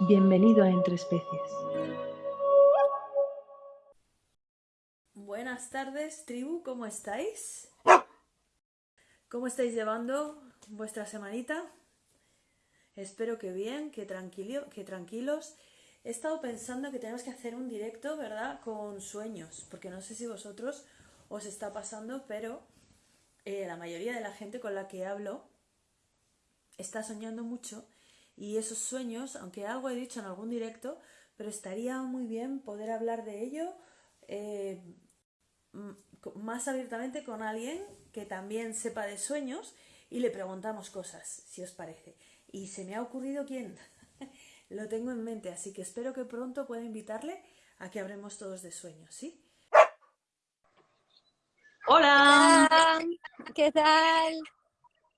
Bienvenido a Entre Especies. Buenas tardes, tribu, ¿cómo estáis? ¿Cómo estáis llevando vuestra semanita? Espero que bien, que, que tranquilos. He estado pensando que tenemos que hacer un directo, ¿verdad? Con sueños, porque no sé si vosotros os está pasando, pero eh, la mayoría de la gente con la que hablo está soñando mucho y esos sueños, aunque algo he dicho en algún directo, pero estaría muy bien poder hablar de ello eh, más abiertamente con alguien que también sepa de sueños y le preguntamos cosas, si os parece. Y se me ha ocurrido quién. Lo tengo en mente, así que espero que pronto pueda invitarle a que hablemos todos de sueños, ¿sí? Hola. ¿Qué tal?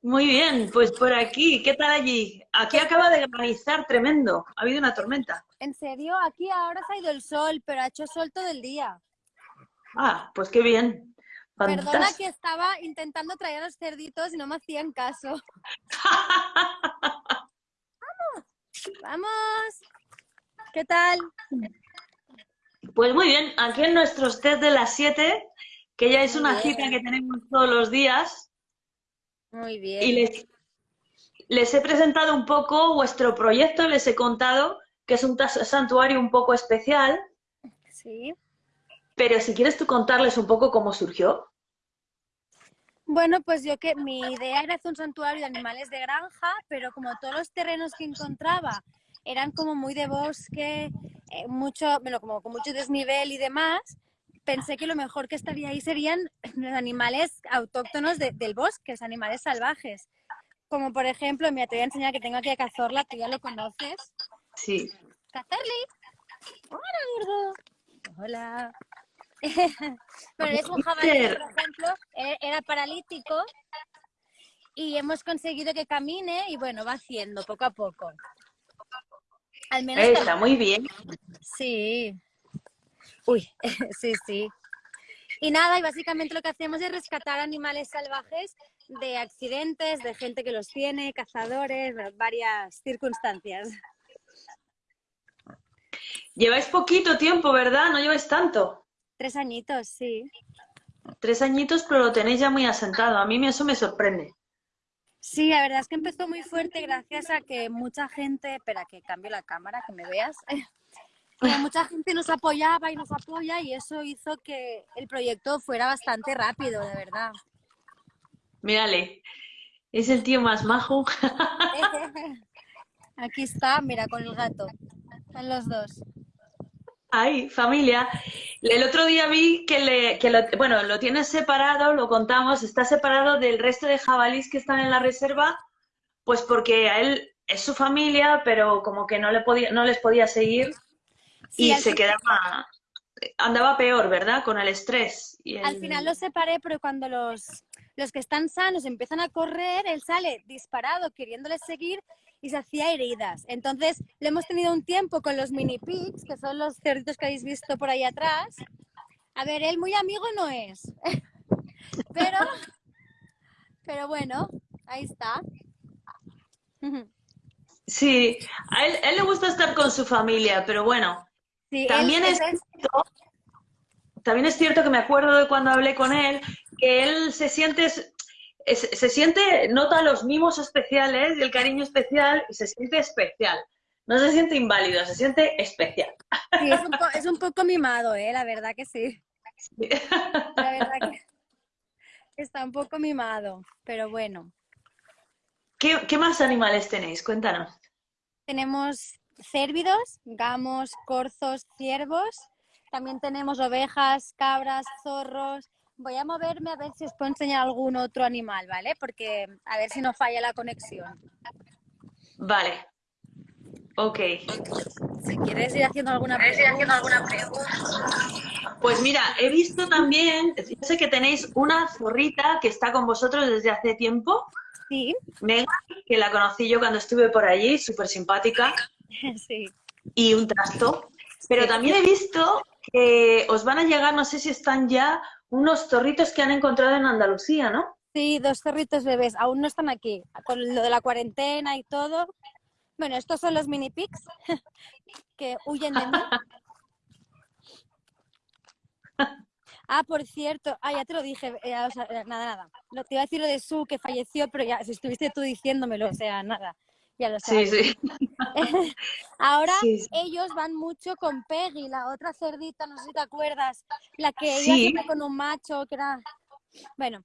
Muy bien, pues por aquí, ¿qué tal allí? Aquí acaba de granizar tremendo, ha habido una tormenta. ¿En serio? Aquí ahora ha ido el sol, pero ha hecho sol todo el día. Ah, pues qué bien. Perdona que estaba intentando traer a los cerditos y no me hacían caso. ¡Vamos! ¡Vamos! ¿Qué tal? Pues muy bien, aquí en nuestros test de las 7, que ya es una cita que tenemos todos los días, muy bien. Y les, les he presentado un poco vuestro proyecto, les he contado que es un santuario un poco especial. Sí. Pero si quieres tú contarles un poco cómo surgió. Bueno, pues yo que mi idea era hacer un santuario de animales de granja, pero como todos los terrenos que encontraba eran como muy de bosque, eh, mucho, bueno, como con mucho desnivel y demás, pensé que lo mejor que estaría ahí serían los animales autóctonos del bosque, los animales salvajes. Como por ejemplo, mira, te voy a enseñar que tengo aquí a Cazorla, que ya lo conoces. Sí. ¡Cazorli! ¡Hola, gordo! Hola. Pero es un jabalí, por ejemplo, e, era paralítico y hemos conseguido que camine y bueno, va haciendo poco a poco. Al menos Está muy bien. Sí. Uy, sí, sí. Y nada, y básicamente lo que hacemos es rescatar animales salvajes de accidentes, de gente que los tiene, cazadores, varias circunstancias. Lleváis poquito tiempo, ¿verdad? No lleváis tanto. Tres añitos, sí. Tres añitos, pero lo tenéis ya muy asentado. A mí eso me sorprende. Sí, la verdad es que empezó muy fuerte gracias a que mucha gente... Espera, que cambie la cámara, que me veas. mucha gente nos apoyaba y nos apoya y eso hizo que el proyecto fuera bastante rápido, de verdad. Mírale, es el tío más majo. Aquí está, mira, con el gato. Son los dos. Ay, familia. El otro día vi que, le, que lo, bueno, lo tienes separado, lo contamos, está separado del resto de jabalís que están en la reserva, pues porque a él es su familia, pero como que no, le podía, no les podía seguir y se quedaba, andaba peor, ¿verdad? Con el estrés. Y Al final los separé, pero cuando los, los que están sanos empiezan a correr, él sale disparado queriéndoles seguir y se hacía heridas. Entonces, le hemos tenido un tiempo con los mini pigs, que son los cerditos que habéis visto por ahí atrás. A ver, él muy amigo no es. pero, pero bueno, ahí está. Sí, a él, él, le gusta estar con su familia, pero bueno, también, es cierto, también es cierto que me acuerdo de cuando hablé con él, que él se siente, se siente, nota los mimos especiales y el cariño especial y se siente especial. No se siente inválido, se siente especial. Sí, es un, poco mimado, ¿eh? la verdad que sí. La verdad que está un poco mimado, pero bueno. ¿Qué, ¿Qué, más animales tenéis? Cuéntanos. Tenemos cérvidos, gamos, corzos, ciervos. También tenemos ovejas, cabras, zorros. Voy a moverme a ver si os puedo enseñar algún otro animal, ¿vale? Porque a ver si no falla la conexión. Vale. Ok. Si quieres ir haciendo alguna, pregunta. Pues mira, he visto también, sé que tenéis una zorrita que está con vosotros desde hace tiempo. Sí. Mega, que la conocí yo cuando estuve por allí, súper simpática. sí. Y un trasto. Pero también he visto que os van a llegar, no sé si están ya, unos zorritos que han encontrado en Andalucía, ¿no? Sí, dos zorritos bebés. Aún no están aquí. Con lo de la cuarentena y todo, Bueno, estos son los mini pigs que huyen de mí. Ah, por cierto, ah, ya te lo dije, eh, o sea, eh, nada, nada. Lo, te iba a decir lo de Su, que falleció, pero ya, si estuviste tú diciéndomelo, o sea, nada, ya lo Sí, sabes. sí. Ahora Sí, sí. ellos van mucho con Peggy, la otra cerdita, no sé si te acuerdas, la que Sí. siempre con un macho, que era... Bueno,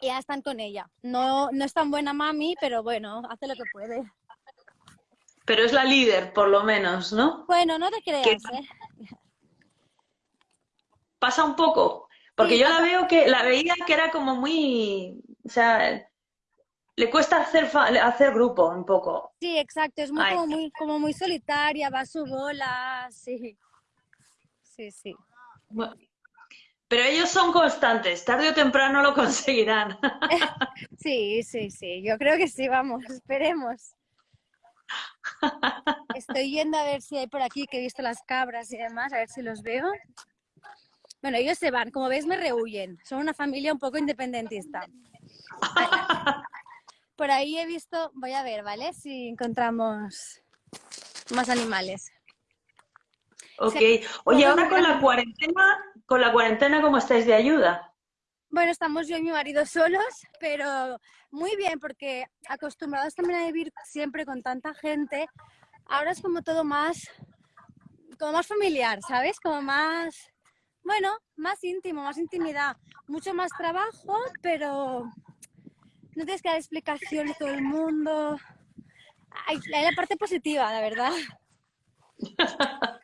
ya están con ella. No, no es tan buena mami, pero bueno, hace lo que puede. Pero es la líder, por lo menos, ¿no? Bueno, no te creas, ¿eh? Pasa un poco. Porque yo la veo que, la veía que era como muy, o sea, le cuesta hacer, fa- hacer grupo un poco. Sí, exacto, es muy, como, muy, como muy solitaria, va a su bola, sí. Sí, sí. Bueno, Pero ellos son constantes, tarde o temprano lo conseguirán. Sí, sí, sí, yo creo que sí, vamos, esperemos. Estoy yendo a ver si hay por aquí, que he visto las cabras y demás, a ver si los veo. Bueno, ellos se van, como ves me rehuyen, son una familia un poco independentista. Por ahí he visto, voy a ver, ¿vale? Si encontramos más animales. Ok. Oye, ahora con la cuarentena, con la cuarentena, ¿cómo estáis de ayuda? Bueno, estamos yo y mi marido solos, pero muy bien, porque acostumbrados también a vivir siempre con tanta gente, ahora es como todo más, como más familiar, ¿sabes? Como más, bueno, más íntimo, más intimidad, mucho más trabajo, pero no tienes que dar explicaciones a todo el mundo. Hay, hay la parte positiva, la verdad.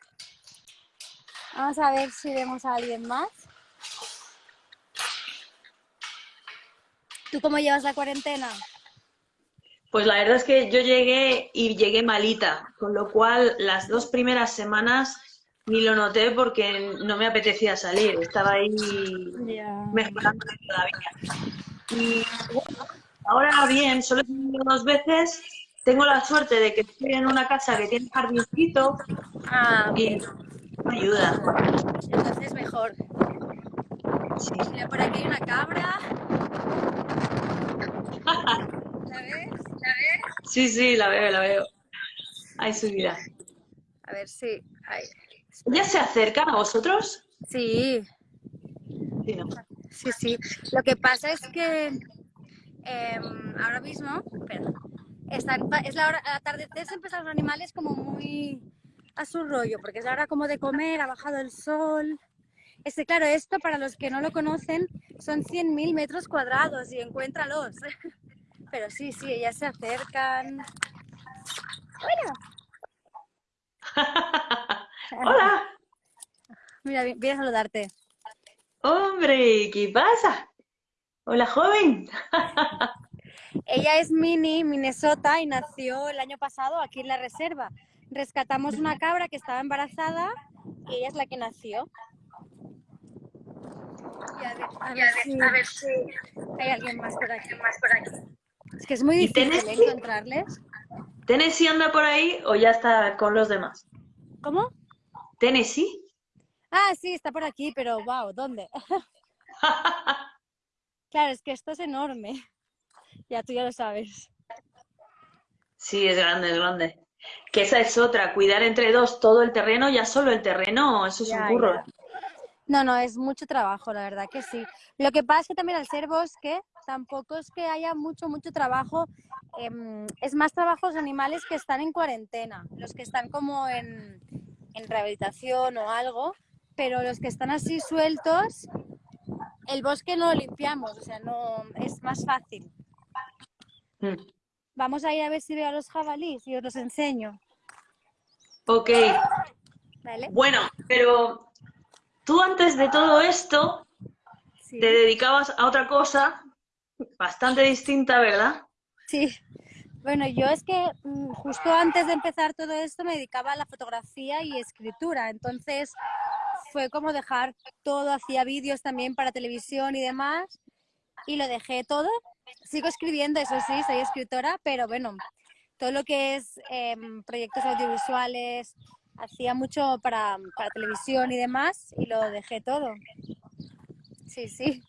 Vamos a ver si vemos a alguien más. ¿Tú cómo llevas la cuarentena? Pues la verdad es que yo llegué y llegué malita, con lo cual las dos primeras semanas ni lo noté porque no me apetecía salir, estaba ahí mejorando todavía. Y bueno, ahora bien, solo he venido dos veces, tengo la suerte de que estoy en una casa que tiene jardincito Ah, y me ayuda. Entonces mejor. Sí. Mira, por aquí hay una cabra. ¿La ves? ¿La ves? sí, sí, la veo, la veo. Ahí subirá. A ver si. Ahí. ¿Ya se acercan a vosotros? Sí, Sí, ¿no? Sí, sí. Lo que pasa es que em, ahora mismo, espera, están, es la hora, atardecer se empiezan los animales como muy a su rollo, porque es la hora como de comer, ha bajado el sol. Este, claro, esto para los que no lo conocen son 100.000 metros cuadrados y encuéntralos. Pero sí, sí, ellas se acercan. Bueno, Hola, mira, vi- viene a saludarte. Hombre, ¿qué pasa? Hola, joven. Ella es Mini, Minnesota, y nació el año pasado aquí en la reserva. Rescatamos una cabra que estaba embarazada y ella es la que nació. Y a ver, a ver si, hay alguien más por aquí. Es que es muy ¿Y difícil encontrarles. ¿Tennessee anda por ahí o ya está con los demás? ¿Cómo? ¿Tennessee? Ah, sí, está por aquí, pero wow, ¿dónde? Claro, es que esto es enorme. Ya tú ya lo sabes. Sí, es grande, es grande. Que esa es otra, cuidar entre dos todo el terreno, ya solo el terreno, eso es Ya, un curro. ya. No, no, es mucho trabajo, la verdad que sí. Lo que pasa es que también al ser bosque, tampoco es que haya mucho, mucho trabajo. em, es más trabajo los animales que están en cuarentena, los que están como en, en rehabilitación o algo, pero los que están así sueltos, el bosque no lo limpiamos, o sea, no es más fácil. Mm. Vamos a ir a ver si veo a los jabalíes y os los enseño, Ok, ¿vale? bueno, pero tú antes de todo esto Sí. te dedicabas a otra cosa bastante distinta, ¿verdad? Sí, bueno, yo es que mm, justo antes de empezar todo esto me dedicaba a la fotografía y escritura, entonces fue como dejar todo, hacía vídeos también para televisión y demás, y lo dejé todo. Sigo escribiendo, eso sí, soy escritora, pero bueno, todo lo que es em, proyectos audiovisuales, hacía mucho para, para televisión y demás, y lo dejé todo. Sí, sí.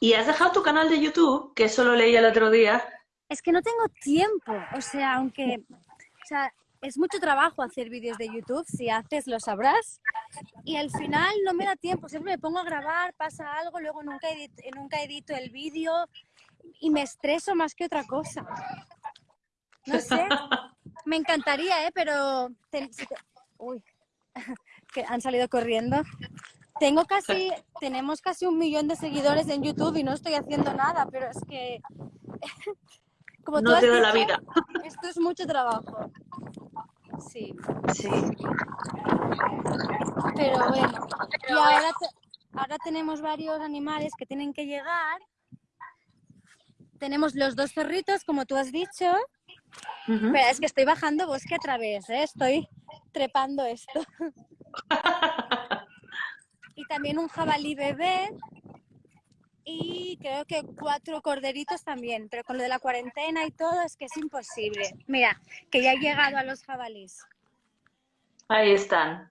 Y has dejado tu canal de YouTube, que eso lo leí el otro día. Es que no tengo tiempo, o sea, aunque O sea, es mucho trabajo hacer vídeos de YouTube, si haces lo sabrás. Y al final no me da tiempo, siempre me pongo a grabar, pasa algo, luego nunca, edito, nunca edito el vídeo y me estreso más que otra cosa. No sé, me encantaría, ¿eh? Pero... ten- si te- Uy, que han salido corriendo. Tengo casi, tenemos casi un millón de seguidores en YouTube y no estoy haciendo nada, pero es que... Como No te da la vida. Esto es mucho trabajo. Sí, Sí. pero bueno. Y ahora, te- ahora tenemos varios animales que tienen que llegar. Tenemos los dos perritos, como tú has dicho. Ujú. Pero es que estoy bajando bosque a través, ¿eh? estoy trepando esto. y también un jabalí bebé. Y creo que cuatro corderitos también. Pero con lo de la cuarentena y todo es que es imposible. Mira, que ya he llegado a los jabalís. Ahí están.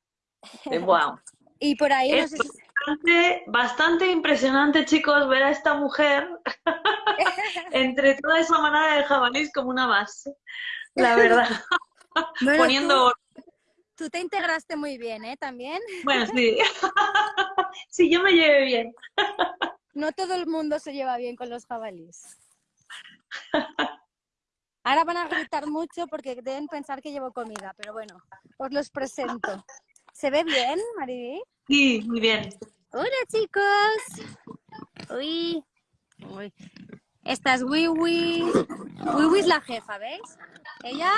Eh, Wow. Y por ahí no Es sé si- bastante, bastante impresionante, chicos, ver a esta mujer entre toda esa manada de jabalís como una más. La verdad. Bueno, Poniendo. tú, tú te integraste muy bien, ¿eh? También. Bueno, sí. Sí, yo me llevé bien. No todo el mundo se lleva bien con los jabalís. Ahora van a gritar mucho porque deben pensar que llevo comida, pero bueno, os los presento. ¿Se ve bien, Mariby? Sí, muy bien. Hola, chicos. Uy. Uy. Esta es Wiwi. Wiwi es la jefa, ¿veis? Ella,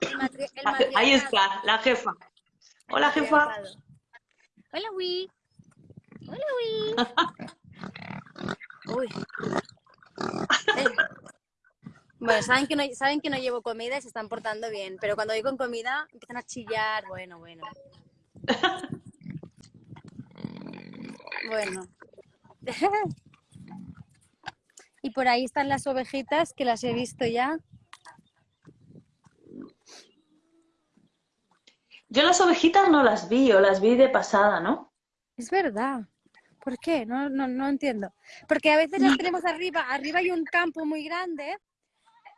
el, matri- el Ahí está, la jefa. Hola, jefa. Hola, Wii. Hola, Wii. Uy. Eh. Bueno, saben que, no, saben que no llevo comida y se están portando bien, pero cuando voy con comida empiezan a chillar. Bueno, bueno. Bueno. Y por ahí están las ovejitas que las he visto ya. Yo las ovejitas no las vi, o las vi de pasada, ¿no? Es verdad. ¿Por qué? No, no, no entiendo. Porque a veces las tenemos arriba. Arriba hay un campo muy grande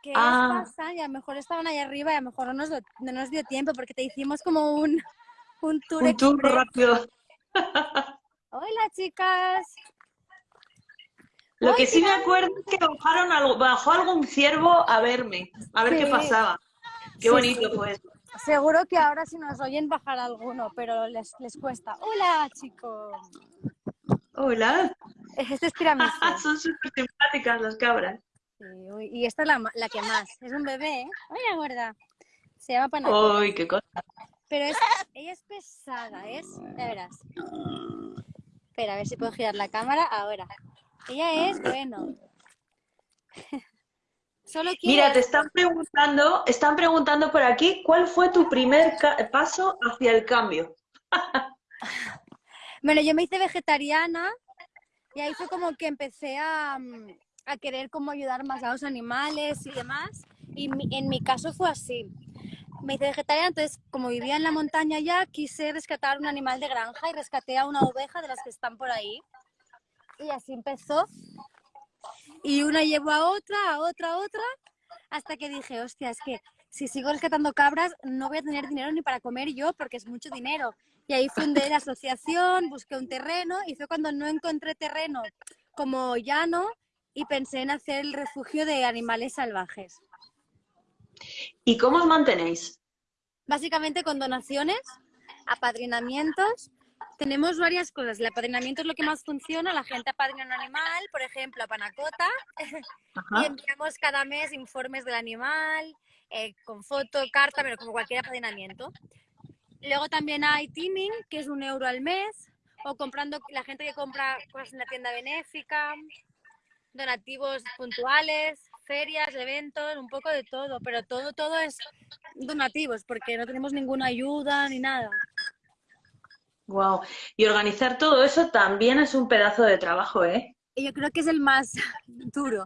que Ah. pasan y a lo mejor estaban ahí arriba y a lo mejor no nos, lo- no nos dio tiempo porque te hicimos como un, un tour Un tour express. rápido. Hola, chicas. Lo que sí me acuerdo es que bajaron algo, bajó algún ciervo a verme, a ver qué Sí. pasaba. Qué Sí, bonito sí. fue eso. Seguro que ahora si nos oyen bajar alguno, pero les, les cuesta. Hola, chicos. Hola. Este es tiramisú. Son súper simpáticas las cabras. Sí, uy, y esta es la, la que más. Es un bebé, ¿eh? Hola, gorda. Se llama Panacota. Uy, qué cosa. Pero es, ella es pesada, es. Ya verás. Espera, a ver si puedo girar la cámara ahora. Ella es, bueno. Solo quiere. Mira, te están preguntando, están preguntando por aquí, ¿cuál fue tu primer paso hacia el cambio? Bueno, yo me hice vegetariana y ahí fue como que empecé a, mm, a querer como ayudar más a los animales y demás. Y en mi caso fue así. Me hice vegetariana, entonces como vivía en la montaña ya, quise rescatar un animal de granja y rescaté a una oveja de las que están por ahí. Y así empezó. Y una llevó a otra, a otra, a otra, hasta que dije, hostia, es que si sigo rescatando cabras no voy a tener dinero ni para comer yo porque es mucho dinero. Y ahí fundé la asociación, busqué un terreno y fue cuando no encontré terreno como llano y pensé en hacer el refugio de animales salvajes. ¿Y cómo os mantenéis? Básicamente con donaciones, apadrinamientos. Tenemos varias cosas. El apadrinamiento es lo que más funciona. La gente apadrina un animal, por ejemplo, a Panacota, y enviamos cada mes informes del animal, eh, con foto, carta, pero como cualquier apadrinamiento. Luego también hay teaming, que es un euro al mes, o comprando la gente que compra cosas en la tienda benéfica, donativos puntuales, ferias, eventos, un poco de todo, pero todo, todo es donativos, porque no tenemos ninguna ayuda ni nada. Wow. Y organizar todo eso también es un pedazo de trabajo, ¿eh? Yo creo que es el más duro.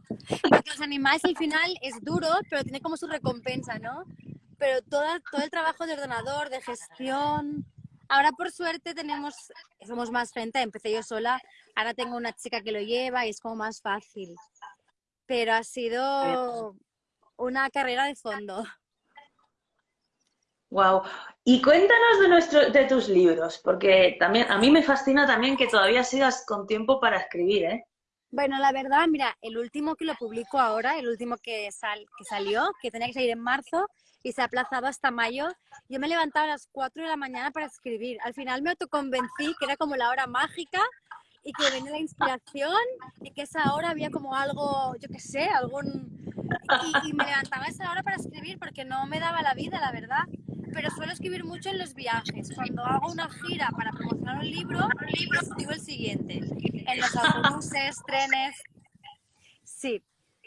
Porque los animales al final es duro, pero tiene como su recompensa, ¿no? Pero todo, todo el trabajo de ordenador, de gestión. Ahora por suerte tenemos, somos más gente, empecé yo sola, ahora tengo una chica que lo lleva y es como más fácil. Pero ha sido una carrera de fondo. Wow. Y cuéntanos de nuestro, de tus libros, porque también a mí me fascina también que todavía sigas con tiempo para escribir, ¿eh? Bueno, la verdad, mira, el último que lo publico ahora, el último que, sal, que salió, que tenía que salir en marzo y se ha aplazado hasta mayo, yo me levantaba a las 4 de la mañana para escribir. Al final me autoconvencí que era como la hora mágica y que venía la inspiración y que esa hora había como algo, yo qué sé, algún... Y, y me levantaba a esa hora para escribir porque no me daba la vida, la verdad pero suelo escribir mucho en los viajes. Cuando hago una gira para promocionar un libro, escribo el siguiente. En los autobuses, trenes. Sí.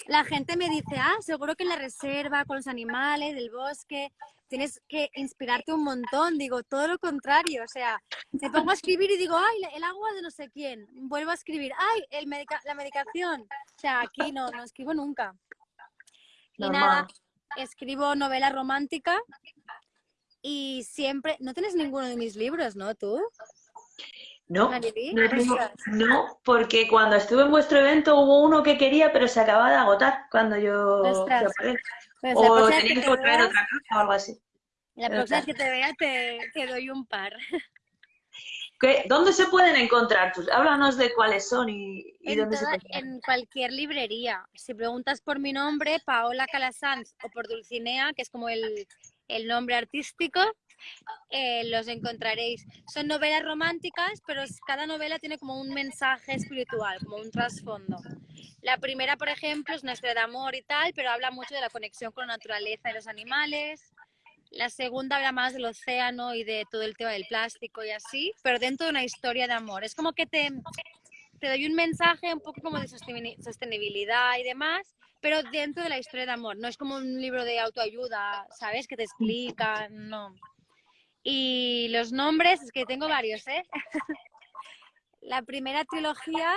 La gente me dice, ah, seguro que en la reserva, con los animales, del bosque, tienes que inspirarte un montón. Digo, todo lo contrario. O sea, me pongo a escribir y digo, ay, el agua de no sé quién. Vuelvo a escribir, ay, el la medicación. O sea, aquí no, no escribo nunca. Y nada, escribo novela romántica y siempre, no tienes ninguno de mis libros, ¿no? ¿Tú? No, no, porque cuando estuve en vuestro evento hubo uno que quería, pero se acababa de agotar cuando yo... Pues o tenía que, traer otra cosa o algo así. La próxima vez que te vea te, te doy un par. ¿Dónde se pueden encontrar? Pues háblanos de cuáles son y, en dónde se pueden En cualquier librería. Si preguntas por mi nombre, Paola Calasanz, o por Dulcinea, que es como el, el nombre artístico, eh, los encontraréis. Son novelas románticas, pero cada novela tiene como un mensaje espiritual, como un trasfondo. La primera, por ejemplo, es una historia de amor y tal, pero habla mucho de la conexión con la naturaleza y los animales. La segunda habla más del océano y de todo el tema del plástico y así, pero dentro de una historia de amor. Es como que te, te doy un mensaje un poco como de sostenibilidad y demás, pero dentro de la historia de amor. No es como un libro de autoayuda, ¿sabes? Que te explica, no. Y los nombres, es que tengo varios, ¿eh? la primera trilogía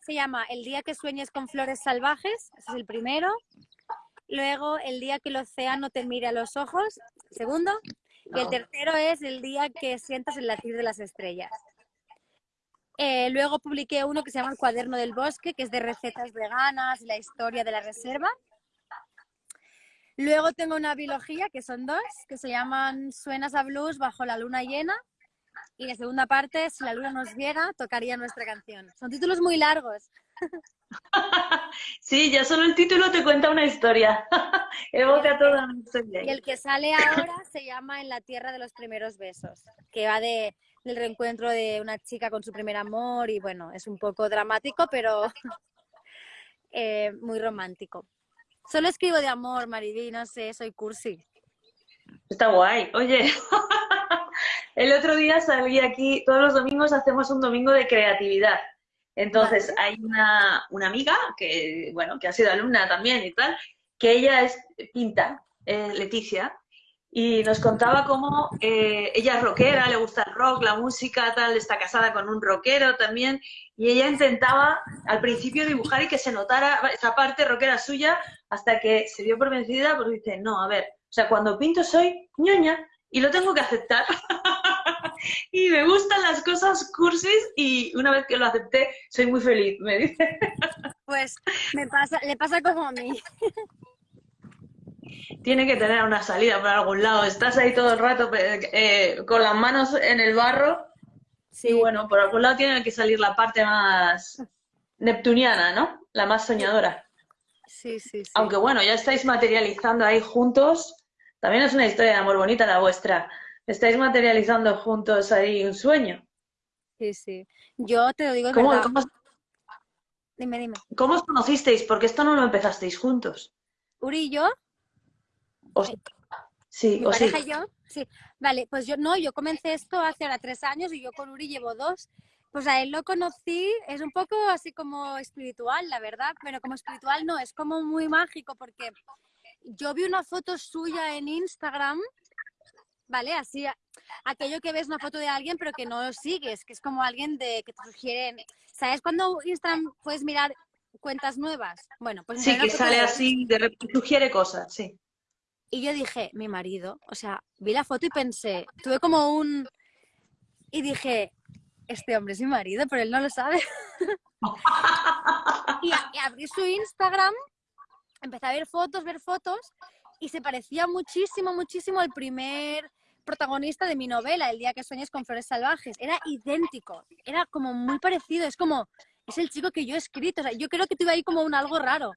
se llama El día que sueñes con flores salvajes, ese es el primero. Luego, El día que el océano te mire a los ojos, segundo. Y el tercero es El día que sientas el latir de las estrellas. Eh, luego publiqué uno que se llama El cuaderno del bosque, que es de recetas veganas la historia de la reserva. Luego tengo una biología, que son dos, que se llaman Suenas a Blues bajo la luna llena. Y la segunda parte, Si la luna nos viera, tocaría nuestra canción. Son títulos muy largos. Sí, ya solo el título te cuenta una historia. Evoca toda una historia. Y el que sale ahora se llama En la tierra de los primeros besos, que va de del reencuentro de una chica con su primer amor y bueno, es un poco dramático, pero eh, muy romántico. Solo escribo de amor, Mariví, no sé, soy cursi. Está guay. Oye, el otro día salí aquí, todos los domingos hacemos un domingo de creatividad. Entonces hay una, una, amiga que, bueno, que ha sido alumna también y tal, que ella es pinta, eh, Leticia, y nos contaba cómo eh, ella es rockera, le gusta el rock, la música, tal, está casada con un rockero también, y ella intentaba al principio dibujar y que se notara esa parte rockera suya hasta que se dio por vencida porque dice, no, a ver, o sea, cuando pinto soy ñoña y lo tengo que aceptar. y me gustan las cosas cursis y una vez que lo acepté soy muy feliz, me dice. pues me pasa, le pasa como a mí tiene que tener una salida por algún lado. Estás ahí todo el rato eh, con las manos en el barro. Sí. Y bueno, por algún lado tiene que salir la parte más neptuniana, ¿no? La más soñadora. Sí, sí, sí. Aunque bueno, ya estáis materializando ahí juntos. También es una historia de amor bonita la vuestra. Estáis materializando juntos ahí un sueño. Sí, sí. Yo te lo digo ¿Cómo, ¿cómo, dime, dime. ¿Cómo os conocisteis? Porque esto no lo empezasteis juntos. Uri y yo sí, ¿Mi pareja y yo? Sí. Vale, pues yo no, yo comencé esto hace ahora tres años y yo con Uri llevo dos. Pues a él lo conocí, es un poco así como espiritual, la verdad, pero como espiritual no, es como muy mágico porque yo vi una foto suya en Instagram, ¿vale? Así, aquello que ves una foto de alguien pero que no lo sigues, que es como alguien de que te sugieren, ¿sabes? Cuando Instagram puedes mirar cuentas nuevas. Bueno, pues sí, que sale así, de sugiere cosas, sí. Y yo dije, mi marido, o sea, vi la foto y pensé, tuve como un... Y dije, este hombre es mi marido, pero él no lo sabe. y, abrí su Instagram, empecé a ver fotos, ver fotos, y se parecía muchísimo, muchísimo al primer protagonista de mi novela, El día que sueñes con flores salvajes. Era idéntico, era como muy parecido, es como, es el chico que yo he escrito, o sea, yo creo que tuve ahí como un algo raro.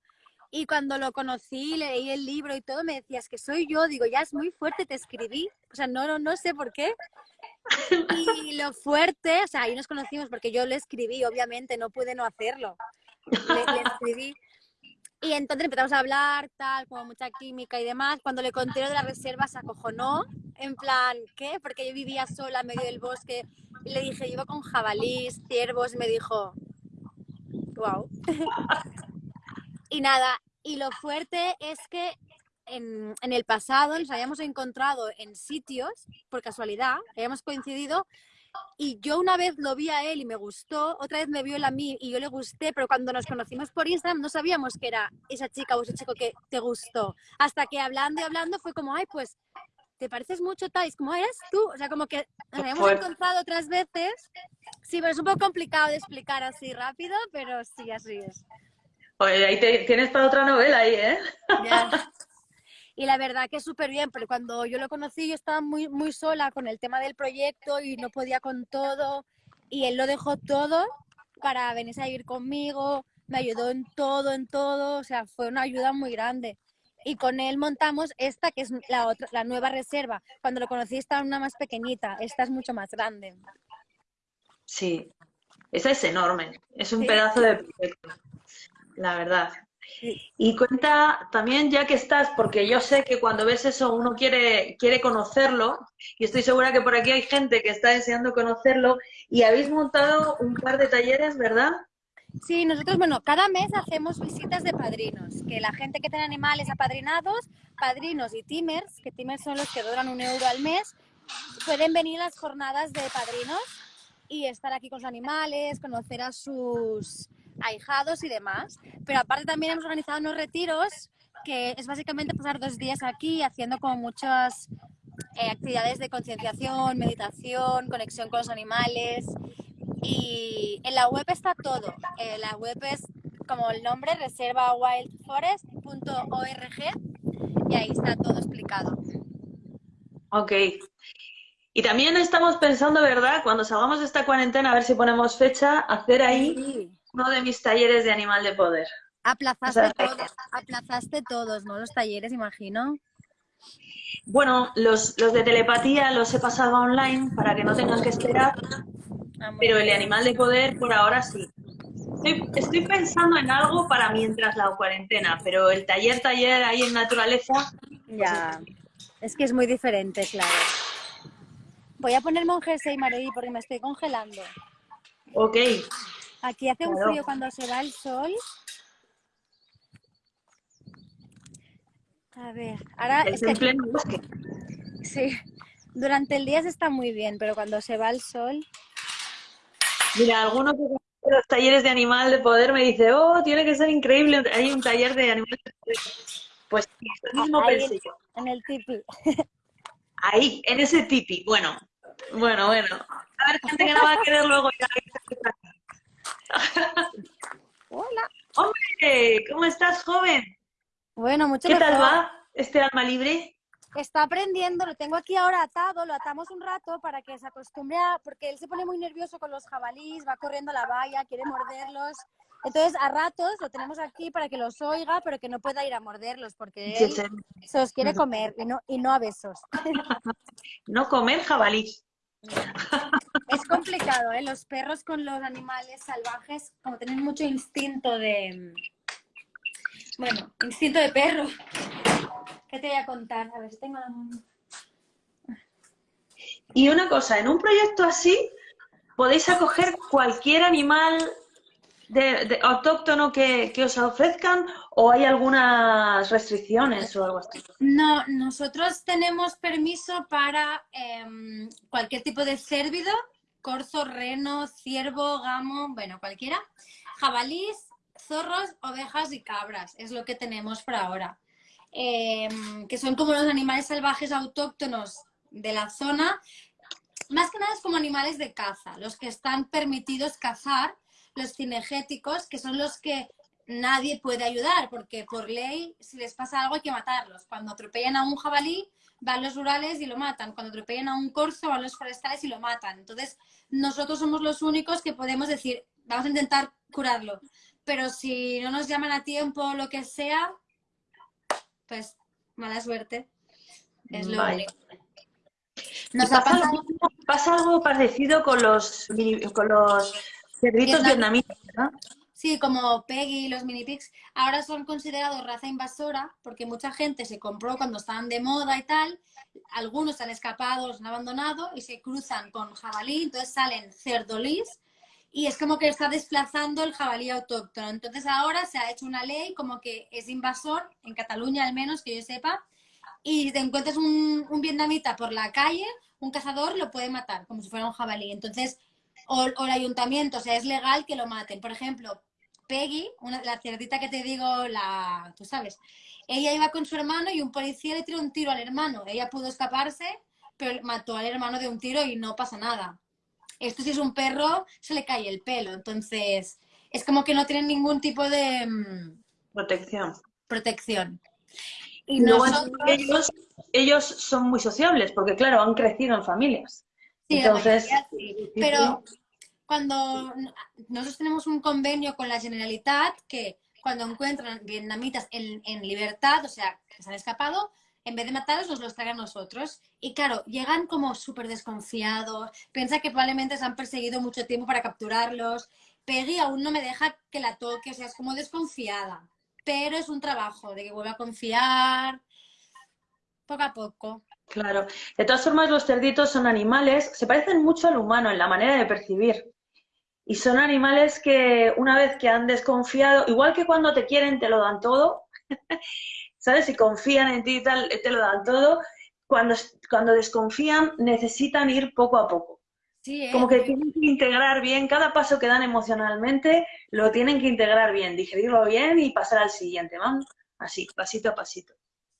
Y cuando lo conocí, leí el libro y todo, me decías que soy yo. Digo, ya es muy fuerte, te escribí. O sea, no, no, no sé por qué. Y lo fuerte, o sea, ahí nos conocimos porque yo le escribí, obviamente, no pude no hacerlo. Le, le escribí. Y entonces empezamos a hablar, tal, como mucha química y demás. Cuando le conté lo de la reserva se acojonó, en plan, ¿qué? Porque yo vivía sola en medio del bosque. Y le dije, iba con jabalís, ciervos, y me dijo, wow. Y nada, y lo fuerte es que en, en, el pasado nos habíamos encontrado en sitios, por casualidad, habíamos coincidido, y yo una vez lo vi a él y me gustó, otra vez me vio él a mí y yo le gusté, pero cuando nos conocimos por Instagram no sabíamos que era esa chica o ese chico que te gustó. Hasta que hablando y hablando fue como, ay, pues, ¿te pareces mucho, Thais? Como eres tú. O sea, como que nos habíamos encontrado otras veces. Sí, pero es un poco complicado de explicar así rápido, pero sí, así es. Oye, ahí te, tienes para otra novela ahí, ¿eh? Ya. Y la verdad que súper bien, pero cuando yo lo conocí yo estaba muy, muy sola con el tema del proyecto y no podía con todo. Y él lo dejó todo para venirse a vivir conmigo, me ayudó en todo, en todo, o sea, fue una ayuda muy grande. Y con él montamos esta, que es la, otra, la nueva reserva. Cuando lo conocí estaba una más pequeñita, esta es mucho más grande. Sí, esa es enorme, es un sí. pedazo de proyecto, la verdad. Y cuenta también, ya que estás, porque yo sé que cuando ves eso uno quiere, quiere conocerlo, y estoy segura que por aquí hay gente que está deseando conocerlo, y habéis montado un par de talleres, ¿verdad? Sí, nosotros, bueno, cada mes hacemos visitas de padrinos, que la gente que tiene animales apadrinados, padrinos y timers, que timers son los que duran un euro al mes, pueden venir a las jornadas de padrinos y estar aquí con los animales, conocer a sus ahijados y demás. Pero aparte también hemos organizado unos retiros que es básicamente pasar dos días aquí haciendo como muchas eh, actividades de concienciación, meditación, conexión con los animales. Y en la web está todo. Eh, la web es como el nombre, reservawildforest.org y ahí está todo explicado. Ok. Y también estamos pensando, ¿verdad? Cuando salgamos de esta cuarentena, a ver si ponemos fecha, hacer ahí sí uno de mis talleres de animal de poder. Aplazaste, o sea, todos, aplazaste todos, ¿no? Los talleres, imagino. Bueno, los, los, de telepatía los he pasado online para que no tengan que esperar, ah, pero el de animal de poder por ahora sí. Estoy, estoy, pensando en algo para mientras la cuarentena, pero el taller, taller ahí en naturaleza... Ya, es que es muy diferente, claro. Voy a ponerme un jersey, Maredi, porque me estoy congelando. Ok. Aquí hace un frío cuando se va el sol. A ver, ahora es, es que... pleno bosque. Sí, durante el día se está muy bien, pero cuando se va el sol... Mira, algunos de los talleres de animal de poder me dice, oh, tiene que ser increíble, hay un taller de animal de poder. Pues el mismo Ahí, pensé yo. En el tipi. Ahí, en ese tipi. Bueno, bueno, bueno. A ver, gente que no va a querer luego ya Hola. Hombre, ¿cómo estás, joven? Bueno, mucho ¿Qué mejor. tal va este alma libre? Está aprendiendo, lo tengo aquí ahora atado, lo atamos un rato para que se acostumbre a, porque él se pone muy nervioso con los jabalís, va corriendo a la valla, quiere morderlos. Entonces, a ratos lo tenemos aquí para que los oiga, pero que no pueda ir a morderlos, porque él se los quiere comer y no, y no a besos. No comer jabalís. Es complicado, ¿eh? Los perros con los animales salvajes, como tienen mucho instinto de... Bueno, instinto de perro. ¿Qué te voy a contar? A ver si tengo. Y una cosa, en un proyecto así podéis acoger cualquier animal de, autóctono que, que, os ofrezcan o hay algunas restricciones o algo así? No, nosotros tenemos permiso para eh, cualquier tipo de cérvido, corzo, reno, ciervo, gamo, bueno, cualquiera, jabalís, zorros, ovejas y cabras, es lo que tenemos por ahora. Eh, que son como los animales salvajes autóctonos de la zona, más que nada es como animales de caza, los que están permitidos cazar, los cinegéticos, que son los que nadie puede ayudar, porque por ley, si les pasa algo hay que matarlos. Cuando atropellan a un jabalí, van los rurales y lo matan. Cuando atropellan a un corzo, van los forestales y lo matan. Entonces, nosotros somos los únicos que podemos decir, vamos a intentar curarlo. Pero si no nos llaman a tiempo o lo que sea, pues mala suerte. Es lo Vale. único. Nos ha pasa, pasado algo, pasa algo parecido con los, con los cerditos Vietnamitas. ¿no? Sí, como Peggy y los mini pigs, ahora son considerados raza invasora porque mucha gente se compró cuando estaban de moda y tal. Algunos han escapado, los han abandonado y se cruzan con jabalí, entonces salen cerdolís y es como que está desplazando el jabalí autóctono. Entonces ahora se ha hecho una ley como que es invasor, en Cataluña al menos, que yo sepa, y si te encuentras un, un vietnamita por la calle, un cazador lo puede matar, como si fuera un jabalí. Entonces, o, o el ayuntamiento, o sea, es legal que lo maten. Por ejemplo, Peggy, una, la cerdita que te digo, la, tú sabes, ella iba con su hermano y un policía le tiró un tiro al hermano. Ella pudo escaparse, pero mató al hermano de un tiro y no pasa nada. Esto si es un perro, se le cae el pelo. Entonces, es como que no tienen ningún tipo de mm, Protección. protección. Y luego nosotros, ellos, ellos son muy sociables porque, claro, han crecido en familias. Sí, la Entonces, mayoría sí. Pero cuando nosotros tenemos un convenio con la Generalitat que cuando encuentran vietnamitas en, en libertad, o sea, que se han escapado, en vez de matarlos, nos los traen a nosotros. Y claro, llegan como súper desconfiados, piensa que probablemente se han perseguido mucho tiempo para capturarlos. Peggy aún no me deja que la toque, o sea, es como desconfiada. Pero es un trabajo de que vuelva a confiar poco a poco. Claro. De todas formas, los cerditos son animales, se parecen mucho al humano en la manera de percibir. Y son animales que una vez que han desconfiado, igual que cuando te quieren te lo dan todo, ¿sabes? Si confían en ti y tal, te lo dan todo. Cuando, cuando desconfían necesitan ir poco a poco. Sí, ¿eh? Como que tienen que integrar bien, cada paso que dan emocionalmente lo tienen que integrar bien, digerirlo bien y pasar al siguiente, ¿vamos? Así, pasito a pasito.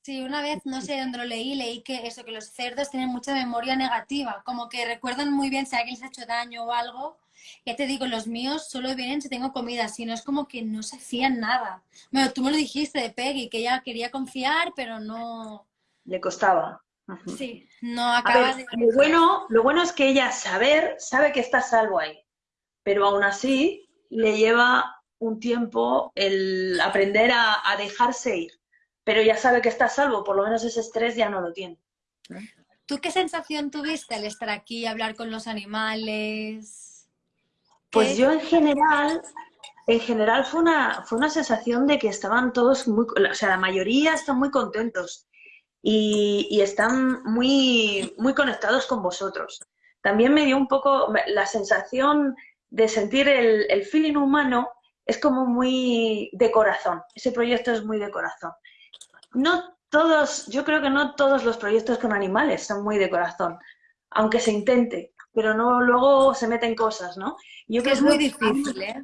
Sí, una vez, no sé dónde lo leí, leí que eso, que los cerdos tienen mucha memoria negativa, como que recuerdan muy bien si alguien les ha hecho daño o algo. Ya te digo, los míos solo vienen si tengo comida, si no es como que no se fían nada. Bueno, tú me lo dijiste de Peggy, que ella quería confiar, pero no, Le costaba. Sí, no A acaba ver, de... lo bueno, lo bueno es que ella saber, sabe que está salvo ahí, pero aún así le lleva un tiempo el aprender a, a dejarse ir. Pero ya sabe que está a salvo, por lo menos ese estrés ya no lo tiene. ¿Tú qué sensación tuviste al estar aquí, hablar con los animales? Pues ¿Qué- yo en general, en general fue una, fue una sensación de que estaban todos muy, o sea, la mayoría están muy contentos y, y están muy, muy conectados con vosotros. También me dio un poco la sensación de sentir el, el feeling humano, es como muy de corazón. Ese proyecto es muy de corazón. No todos, yo creo que no todos los proyectos con animales son muy de corazón, aunque se intente, pero no luego se meten cosas, ¿no? Yo que creo es muy que- difícil, ¿eh?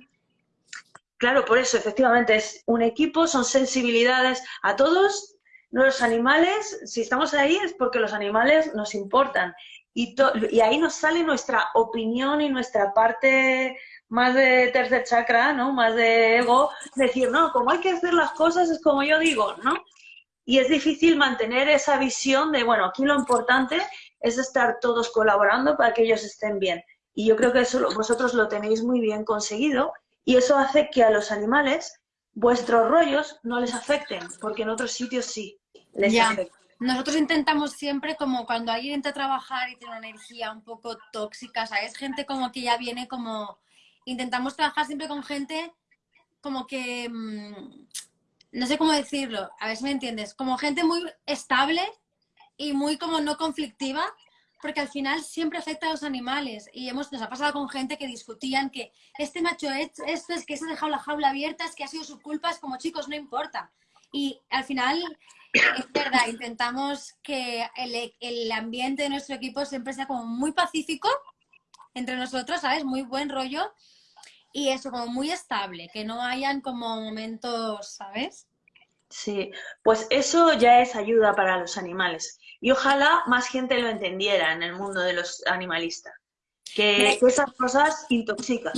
Claro, por eso, efectivamente, es un equipo, son sensibilidades a todos. Los animales, si estamos ahí es porque los animales nos importan. Y, y ahí nos sale nuestra opinión y nuestra parte más de tercer chakra, ¿no? Más de ego, decir, no, como hay que hacer las cosas es como yo digo, ¿no? Y es difícil mantener esa visión de, bueno, aquí lo importante es estar todos colaborando para que ellos estén bien. Y yo creo que eso vosotros lo tenéis muy bien conseguido y eso hace que a los animales vuestros rollos no les afecten, porque en otros sitios sí les Ya. afectan. Nosotros intentamos siempre, como cuando alguien entra a trabajar y tiene una energía un poco tóxica, ¿sabes? Gente como que ya viene como... Intentamos trabajar siempre con gente como que... mm, no sé cómo decirlo, a ver si me entiendes. Como gente muy estable y muy como no conflictiva, porque al final siempre afecta a los animales. Y hemos, nos ha pasado con gente que discutían que este macho es- esto es que se ha dejado la jaula abierta, es que ha sido su culpa, es como chicos, no importa. Y al final es verdad, intentamos que el, el ambiente de nuestro equipo siempre sea como muy pacífico entre nosotros, ¿sabes? Muy buen rollo y eso, como muy estable, que no hayan como momentos, ¿sabes? Sí, pues eso ya es ayuda para los animales. Y ojalá más gente lo entendiera en el mundo de los animalistas. Que, que esas cosas intoxican.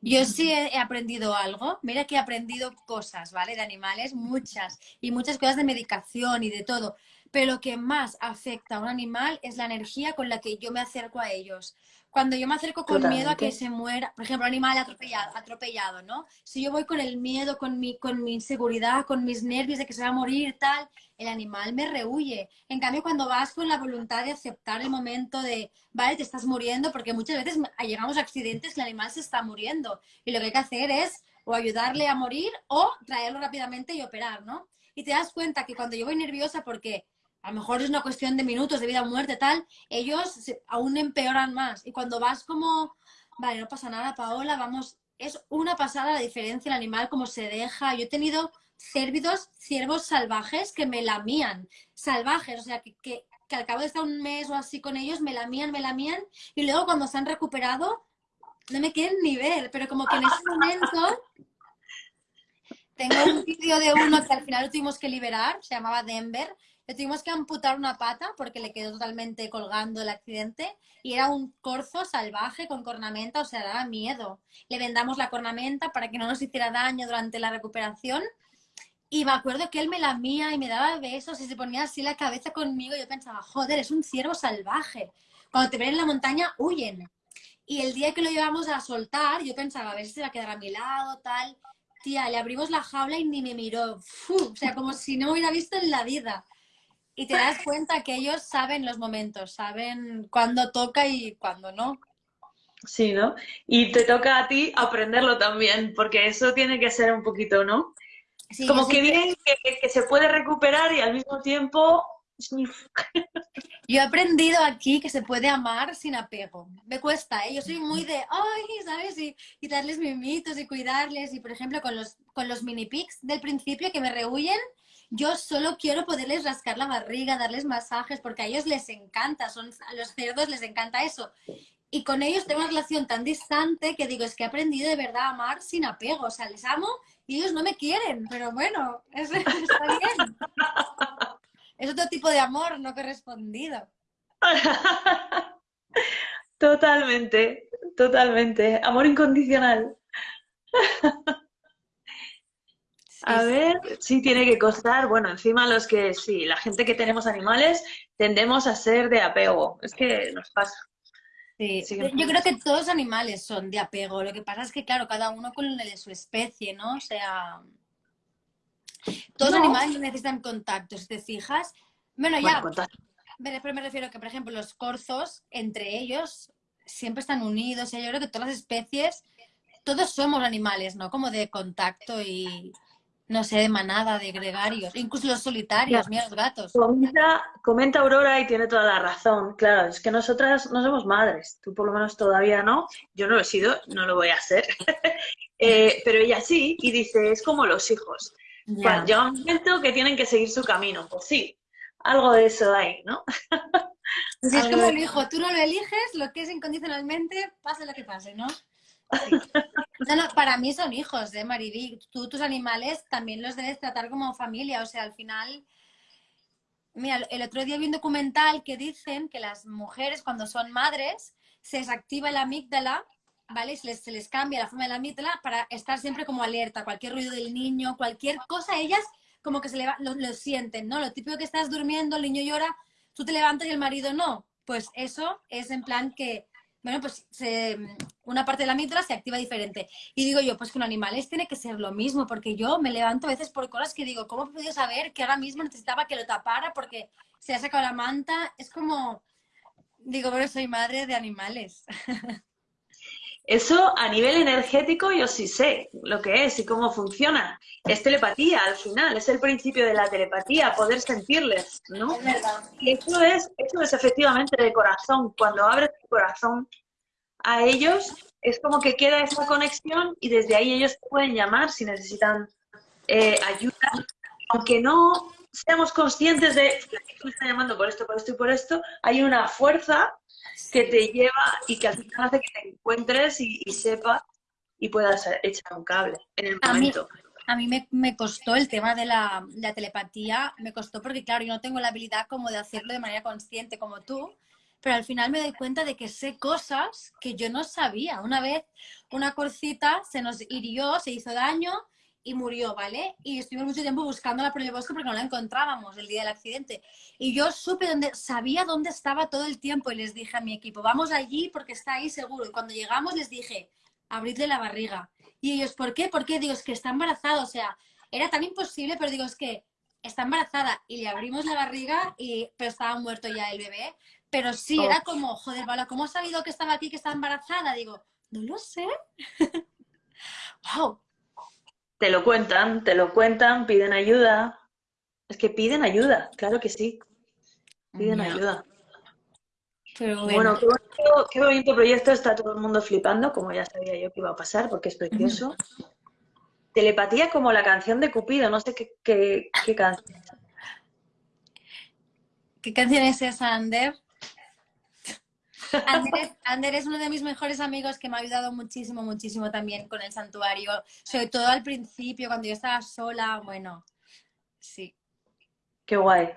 Yo sí he aprendido algo. Mira que he aprendido cosas, ¿vale? De animales, muchas. Y muchas cosas de medicación y de todo. Pero lo que más afecta a un animal es la energía con la que yo me acerco a ellos. Cuando yo me acerco con miedo a que se muera, por ejemplo, animal atropellado, atropellado, ¿no? Si yo voy con el miedo, con mi, con mi inseguridad, con mis nervios de que se va a morir, tal, el animal me rehuye. En cambio, cuando vas con la voluntad de aceptar el momento de, vale, te estás muriendo, porque muchas veces llegamos a accidentes que el animal se está muriendo y lo que hay que hacer es o ayudarle a morir o traerlo rápidamente y operar, ¿no? Y te das cuenta que cuando yo voy nerviosa porque a lo mejor es una cuestión de minutos, de vida o muerte, tal, ellos aún empeoran más. Y cuando vas como, vale, no pasa nada, Paola, vamos, es una pasada la diferencia el animal, cómo se deja. Yo he tenido cérvidos, ciervos salvajes que me lamían, salvajes, o sea, que, que, que al cabo de estar un mes o así con ellos, me lamían, me lamían, y luego cuando se han recuperado, no me quieren ni ver, pero como que en ese momento tengo un vídeo de uno que al final tuvimos que liberar, se llamaba Denver. Le tuvimos que amputar una pata porque le quedó totalmente colgando el accidente y era un corzo salvaje con cornamenta, o sea, daba miedo. Le vendamos la cornamenta para que no nos hiciera daño durante la recuperación y me acuerdo que él me lamía y me daba besos y se ponía así la cabeza conmigo yo pensaba, joder, es un ciervo salvaje. Cuando te ven en la montaña, huyen. Y el día que lo llevamos a soltar, yo pensaba, a ver si se va a quedar a mi lado, tal. Tía, le abrimos la jaula y ni me miró. Fu, o sea, como si no hubiera visto en la vida. Y te das cuenta que ellos saben los momentos, saben cuándo toca y cuándo no. Sí, ¿no? Y te toca a ti aprenderlo también, porque eso tiene que ser un poquito, ¿no? Sí, Como que bien que, que se puede recuperar y al mismo tiempo... Yo he aprendido aquí que se puede amar sin apego. Me cuesta, ¿eh? Yo soy muy de, ay, ¿sabes? Y, y darles mimitos y cuidarles. Y, por ejemplo, con los, con los mini pigs del principio que me rehuyen, yo solo quiero poderles rascar la barriga, darles masajes, porque a ellos les encanta, son, a los cerdos les encanta eso. Y con ellos tengo una relación tan distante que digo, es que he aprendido de verdad a amar sin apego. O sea, les amo y ellos no me quieren, pero bueno, es, está bien. Es otro tipo de amor no correspondido. Totalmente, totalmente. Amor incondicional. A ver, sí tiene que costar. Bueno, encima los que sí, la gente que tenemos animales tendemos a ser de apego. Es que nos pasa. sí. Sí que Yo creo que todos los animales son de apego. Lo que pasa es que, claro, cada uno con el de su especie, ¿no? O sea, todos los No. animales necesitan contacto, si te fijas. Bueno, ya, pero me refiero que, por ejemplo, los corzos, entre ellos, siempre están unidos. O sea, yo creo que todas las especies, todos somos animales, ¿no? Como de contacto y, no sé, de manada, de gregarios. Incluso los solitarios, mira los gatos. Comenta, comenta Aurora y tiene toda la razón. Claro, es que nosotras no somos madres. Tú por lo menos todavía no. Yo no lo he sido, no lo voy a ser. Eh, pero ella sí, y dice, es como los hijos. Ya. Llega un momento que tienen que seguir su camino. Pues sí, algo de eso hay, ¿no? Si es como el hijo, tú no lo eliges, lo que es incondicionalmente, pase lo que pase, ¿no? No, no, para mí son hijos, ¿eh, Mariví? Tú, tus animales también los debes tratar como familia, o sea, al final... Mira, el otro día vi un documental que dicen que las mujeres cuando son madres se desactiva la amígdala, ¿vale? Se les, se les cambia la forma de la amígdala para estar siempre como alerta, cualquier ruido del niño, cualquier cosa, ellas como que se leva- lo, lo sienten, ¿no? Lo típico que estás durmiendo, el niño llora, tú te levantas y el marido no. Pues eso es en plan que, bueno, pues se- una parte de la amígdala se activa diferente. Y digo yo, pues con animales tiene que ser lo mismo, porque yo me levanto a veces por cosas que digo, ¿cómo podido saber que ahora mismo necesitaba que lo tapara porque se ha sacado la manta? Es como, digo, bueno, soy madre de animales. Eso a nivel energético yo sí sé lo que es y cómo funciona. Es telepatía al final, es el principio de la telepatía, poder sentirles, ¿no? Es eso es, eso es efectivamente de corazón. Cuando abres tu corazón a ellos, es como que queda esa conexión y desde ahí ellos te pueden llamar si necesitan eh, ayuda. Aunque no seamos conscientes de que me está llamando por esto, por esto y por esto, hay una fuerza que te lleva y que al final hace que te encuentres y, y sepas y puedas echar un cable en el A mí- momento. A mí me, me costó el tema de la, la telepatía, me costó porque, claro, yo no tengo la habilidad como de hacerlo de manera consciente como tú, pero al final me doy cuenta de que sé cosas que yo no sabía. Una vez una corcita se nos hirió, se hizo daño y murió, ¿vale? Y estuvimos mucho tiempo buscándola por el bosque porque no la encontrábamos el día del accidente. Y yo supe dónde, sabía dónde estaba todo el tiempo y les dije a mi equipo, vamos allí porque está ahí seguro. Y cuando llegamos les dije, abridle la barriga. Y ellos, ¿por qué? ¿Por qué? Digo, es que está embarazada. O sea, era tan imposible, pero digo, es que está embarazada. Y le abrimos la barriga, y, pero estaba muerto ya el bebé. Pero sí, era como, joder, Paula, ¿cómo has sabido que estaba aquí, que estaba embarazada? Digo, no lo sé. wow. Te lo cuentan, te lo cuentan, piden ayuda. Es que piden ayuda, claro que sí, piden ayuda. Pero Bueno, bueno, qué bonito, qué bonito proyecto, está todo el mundo flipando, como ya sabía yo que iba a pasar, porque es precioso. Telepatía como la canción de Cupido, no sé qué, qué, qué canción. ¿qué canción es esa, Ander? Ander es, Ander es uno de mis mejores amigos que me ha ayudado muchísimo, muchísimo también con el santuario. Sobre todo al principio, cuando yo estaba sola, bueno, sí. Qué guay.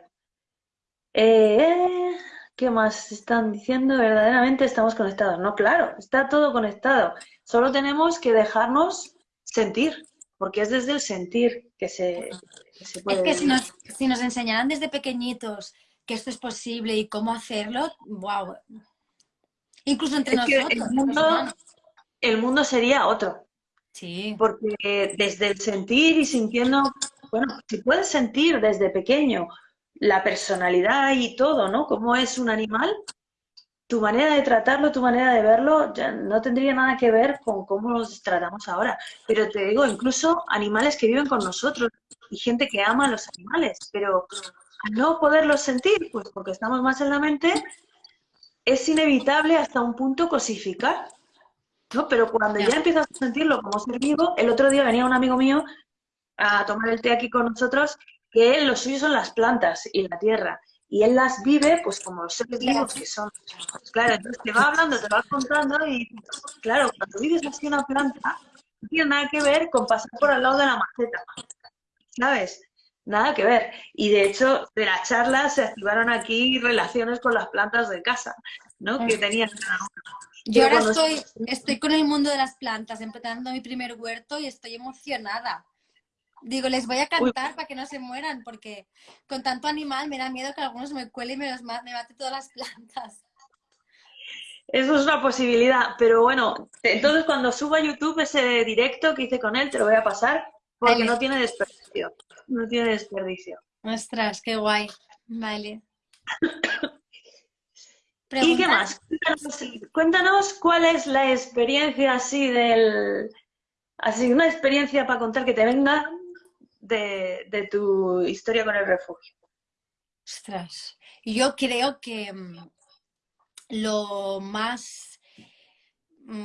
Eh, ¿qué más están diciendo? Verdaderamente estamos conectados. No, claro, está todo conectado. Solo tenemos que dejarnos sentir, porque es desde el sentir que se, que se Es que si nos, si nos enseñaran desde pequeñitos que esto es posible y cómo hacerlo, wow. Incluso entre Es que nosotros. el mundo, el mundo sería otro, Sí, porque desde el sentir y sintiendo, bueno, si puedes sentir desde pequeño la personalidad y todo, ¿no? Cómo es un animal, tu manera de tratarlo, tu manera de verlo, ya no tendría nada que ver con cómo los tratamos ahora. Pero te digo, incluso animales que viven con nosotros y gente que ama a los animales, pero al no poderlos sentir, pues porque estamos más en la mente, es inevitable hasta un punto cosificar. ¿no? Pero cuando Ya. empiezas a sentirlo como ser vivo, el otro día venía un amigo mío a tomar el té aquí con nosotros, que él, lo suyo son las plantas y la tierra, y él las vive pues como los seres vivos que son. Pues, claro, entonces te va hablando, te va contando y claro, cuando vives así una planta, no tiene nada que ver con pasar por al lado de la maceta, ¿sabes? Nada que ver. Y de hecho, de la charla se activaron aquí relaciones con las plantas de casa, ¿no? Que tenían cada. Yo ahora estoy, estoy con el mundo de las plantas, empezando mi primer huerto y estoy emocionada. Digo, les voy a cantar para que no se mueran, porque con tanto animal me da miedo que algunos me cuelen y me, los ma- me mate todas las plantas. Eso es una posibilidad, pero bueno, entonces cuando suba a YouTube ese directo que hice con él, te lo voy a pasar, porque Vale. no tiene desperdicio, no tiene desperdicio. Ostras, qué guay. Vale. ¿Y qué más? Cuéntanos, cuéntanos cuál es la experiencia así del, así una experiencia para contar que te venga de, de tu historia con el refugio. Ostras, yo creo que mm, lo más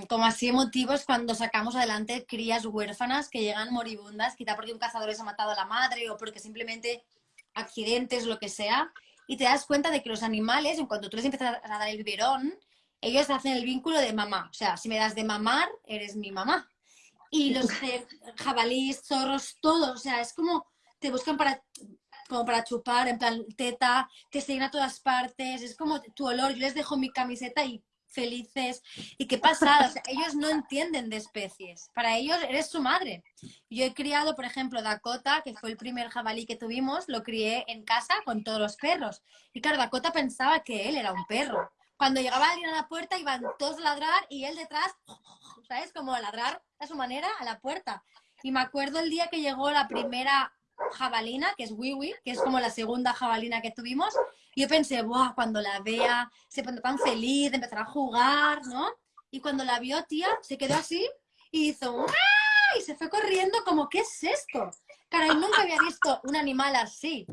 como así emotivo es cuando sacamos adelante crías huérfanas que llegan moribundas, quizá porque un cazador les ha matado a la madre o porque simplemente accidentes, lo que sea, y te das cuenta de que los animales, en cuanto tú les empiezas a dar el biberón, ellos hacen el vínculo de mamá. O sea, si me das de mamar, eres mi mamá. Y los jabalíes, zorros, todos, o sea, es como te buscan para como para chupar, en plan teta, te siguen a todas partes, es como tu olor, yo les dejo mi camiseta y felices, y qué pasada, o sea, ellos no entienden de especies, para ellos eres su madre. Yo he criado, por ejemplo, Dakota, que fue el primer jabalí que tuvimos, lo crié en casa con todos los perros, y claro, Dakota pensaba que él era un perro. Cuando llegaba alguien a la puerta iban todos a ladrar y él detrás, ¿sabes? Como a ladrar a su manera a la puerta. Y me acuerdo el día que llegó la primera jabalina, que es Wiwi, que es como la segunda jabalina que tuvimos. Yo pensé, ¡buah! Cuando la vea, se pondrá tan feliz, empezará a jugar, ¿no? Y cuando la vio, tía, se quedó así y hizo ¡Uah! y se fue corriendo como, ¿qué es esto? Caray, nunca había visto un animal así.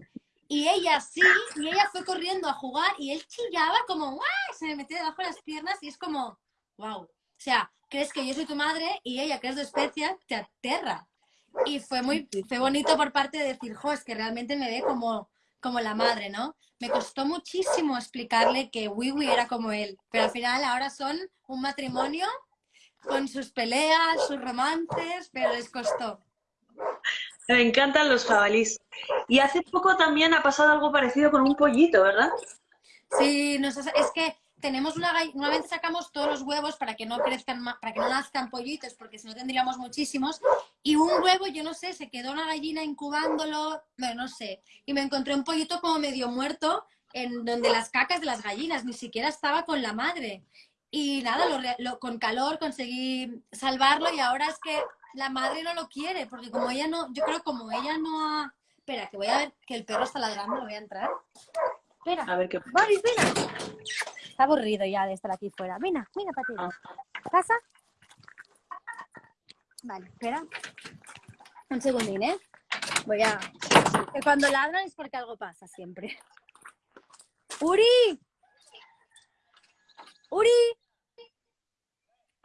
Y ella sí, y ella fue corriendo a jugar y él chillaba como, ¡guau! Se me metió debajo de las piernas y es como, wow. O sea, crees que yo soy tu madre y ella, que es de especia, te aterra. Y fue muy fue bonito por parte de decir, jo, es que realmente me ve como, como la madre, ¿no? Me costó muchísimo explicarle que Wiwi era como él, pero al final ahora son un matrimonio con sus peleas, sus romances, pero les costó. Me encantan los jabalís. Y hace poco también ha pasado algo parecido con un pollito, ¿verdad? Sí, nos es que tenemos una una vez sacamos todos los huevos para que no crezcan para que no nazcan pollitos, porque si no tendríamos muchísimos. Y un huevo, yo no sé, se quedó una gallina incubándolo, bueno, no sé. Y me encontré un pollito como medio muerto en donde las cacas de las gallinas, ni siquiera estaba con la madre. Y nada, lo lo- con calor conseguí salvarlo y ahora es que la madre no lo quiere, porque como ella no, yo creo como ella no ha... Espera, que voy a ver que el perro está ladrando, lo voy a entrar. Espera. A ver qué Boris, ven. Está aburrido ya de estar aquí fuera. Mira, mira, Patito. ¿Pasa? Vale, espera. Un segundín, ¿eh? Voy a... Que cuando ladran es porque algo pasa siempre. ¡Uri! ¡Uri!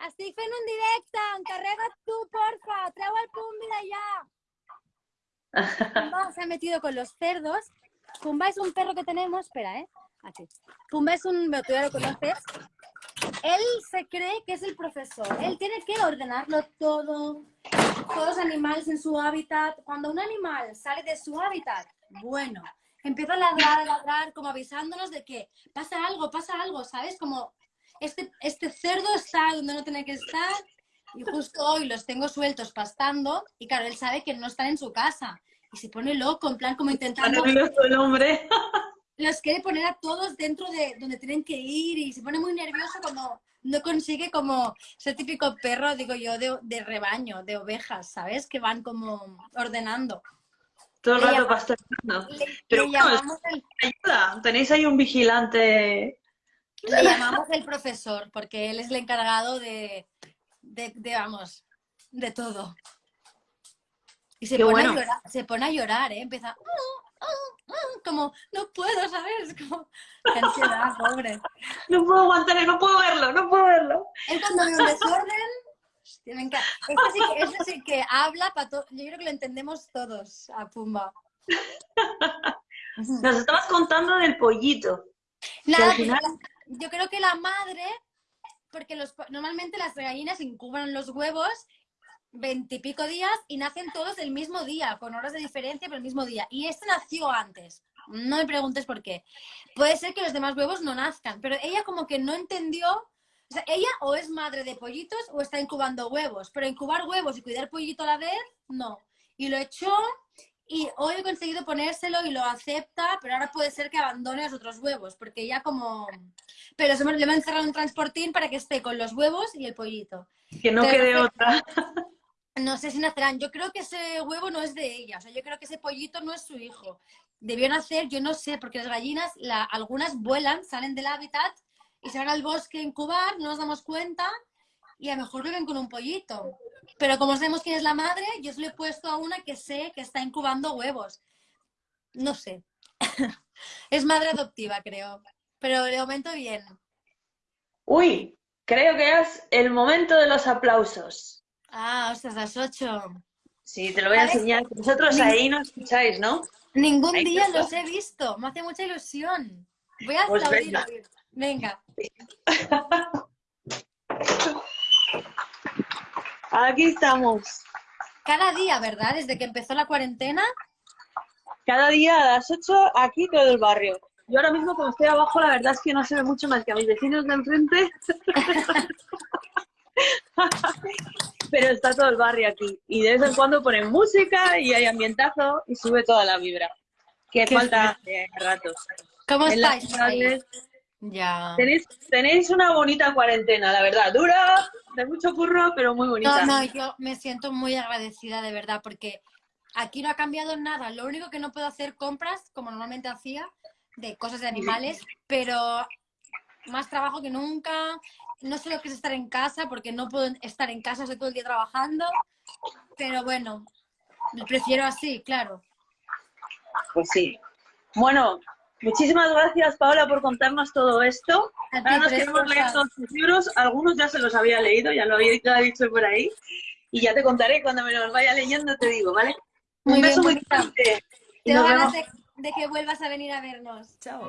Estic fent un directe, encarrega't tu, porfa, treu el Pumbi d'allà. Pumba se ha metido con los cerdos. Pumba es un perro que tenemos, espera, ¿eh? Aquí. Pumba es un, tú ya lo conoces. Él se cree que es el profesor. Él tiene que ordenarlo todo, todos los animales en su hábitat. Cuando un animal sale de su hábitat, bueno, empieza a ladrar, a ladrar, como avisándonos de que pasa algo, pasa algo, ¿sabes? Como este, este cerdo está donde no tiene que estar y justo hoy los tengo sueltos pastando y claro, él sabe que no están en su casa y se pone loco, en plan como intentando, nervioso el hombre. los quiere poner a todos dentro de donde tienen que ir y se pone muy nervioso cuando no consigue como ese típico perro, digo yo, de, de rebaño, de ovejas, ¿sabes? Que van como ordenando. Todo el rato. Le, Pero le bueno, llamamos el, Ayuda, tenéis ahí un vigilante. le llamamos el profesor porque él es el encargado de, de, de, vamos, de todo. Y se Qué pone, bueno. a llorar, se pone a llorar, ¿eh? Empieza, "Ah, ah, ah", como, no puedo, ¿sabes? Como, qué ansiedad, pobre. No puedo aguantar, no puedo verlo, no puedo verlo. Él cuando ve un desorden, me encanta. Este sí que, este sí que habla para todo. Yo creo que lo entendemos todos a Pumba. Nos estabas contando del pollito. Nada, al final- yo creo que la madre, porque los, normalmente las gallinas incuban los huevos veintipico días y nacen todos el mismo día, con horas de diferencia, pero el mismo día. Y este nació antes. No me preguntes por qué. Puede ser que los demás huevos no nazcan, pero ella como que no entendió. O sea, ella o es madre de pollitos o está incubando huevos, pero incubar huevos y cuidar pollito a la vez, no. Y lo echó y hoy he conseguido ponérselo y lo acepta, pero ahora puede ser que abandone los otros huevos, porque ya como... Pero se me- le hemos encerrado un transportín para que esté con los huevos y el pollito. Que no quede no- otra. No sé si nacerán. Yo creo que ese huevo no es de ella. O sea, yo creo que ese pollito no es su hijo. Debió nacer, yo no sé, porque las gallinas, la- algunas vuelan, salen del hábitat y se van al bosque a incubar, no nos damos cuenta y a lo mejor viven con un pollito. Pero como sabemos quién es la madre, yo se lo he puesto a una que sé que está incubando huevos. No sé. es madre adoptiva, creo. Pero de momento bien. Uy, creo que es el momento de los aplausos. Ah, ostras, las ocho. Sí, te lo voy a enseñar. Vosotros ahí no escucháis, ¿no? Ningún Ahí día los he visto. Me hace mucha ilusión. Voy a Pues aplaudir. venga. Venga. Aquí estamos. Cada día, ¿verdad? Desde que empezó la cuarentena. Cada día a las 8 aquí todo el barrio. Yo ahora mismo como estoy abajo, la verdad es que no se ve mucho más que a mis vecinos de enfrente. Pero está todo el barrio aquí. Y de vez en cuando ponen música y hay ambientazo y sube toda la vibra. Que Qué falta de ratos. ¿Cómo En estáis? Ya. Tenéis, tenéis una bonita cuarentena, la verdad. Dura, de mucho curro, pero muy bonita. No, no, yo me siento muy agradecida de verdad porque aquí no ha cambiado nada. Lo único que no puedo hacer compras, como normalmente hacía, de cosas de animales, pero más trabajo que nunca. No sé lo que es estar en casa porque no puedo estar en casa, estoy todo el día trabajando. Pero bueno, prefiero así, claro. Pues sí. Bueno, muchísimas gracias, Paola, por contarnos todo esto. Ahora nos queremos leer todos tus libros. Algunos ya se los había leído, ya lo había ya he dicho por ahí. Y ya te contaré cuando me los vaya leyendo, te digo, ¿vale? Muy Un bien, beso muy Tengo nos ganas de, de que vuelvas a venir a vernos. Chao.